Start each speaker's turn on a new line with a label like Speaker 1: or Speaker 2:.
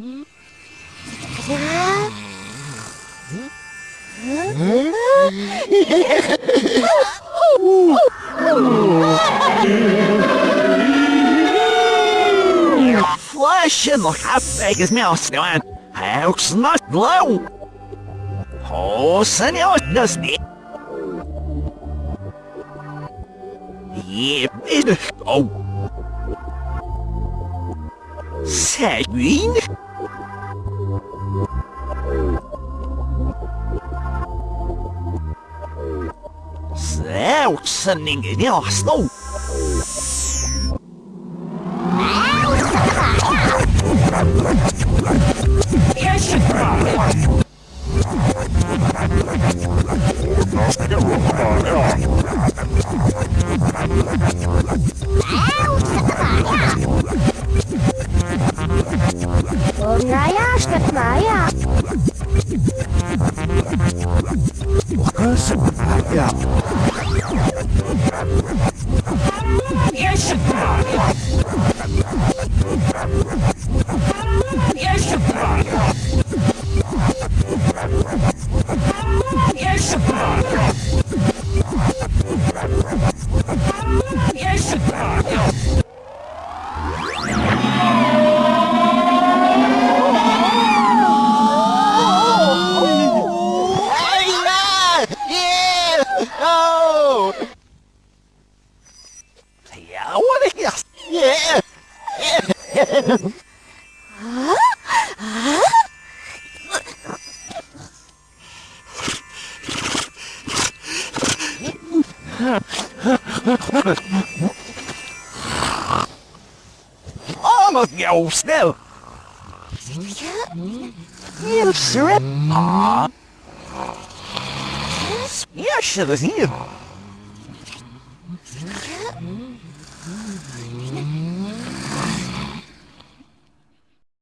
Speaker 1: Flesh in the half is mouse down. House not glow. Oh, senor, does it? Yeah, it oh. Seguin? yok sanningen i Oslo. Yeah! I'm a girl still. You strip. You should have.